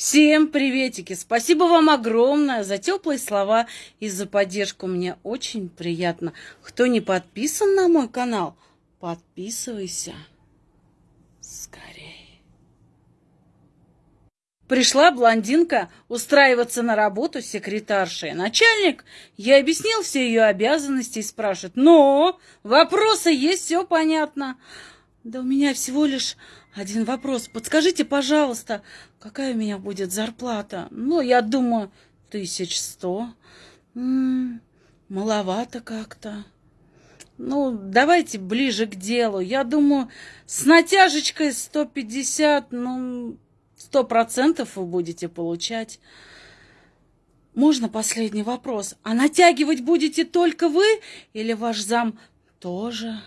Всем приветики! Спасибо вам огромное за теплые слова и за поддержку. Мне очень приятно. Кто не подписан на мой канал, подписывайся скорее. Пришла блондинка устраиваться на работу секретаршей. Начальник я объяснил все ее обязанности и спрашивает, но вопросы есть, все понятно. Да у меня всего лишь один вопрос. Подскажите, пожалуйста, какая у меня будет зарплата? Ну, я думаю, тысяч сто. Маловато как-то. Ну, давайте ближе к делу. Я думаю, с натяжечкой 150, ну, сто процентов вы будете получать. Можно последний вопрос? А натягивать будете только вы или ваш зам тоже?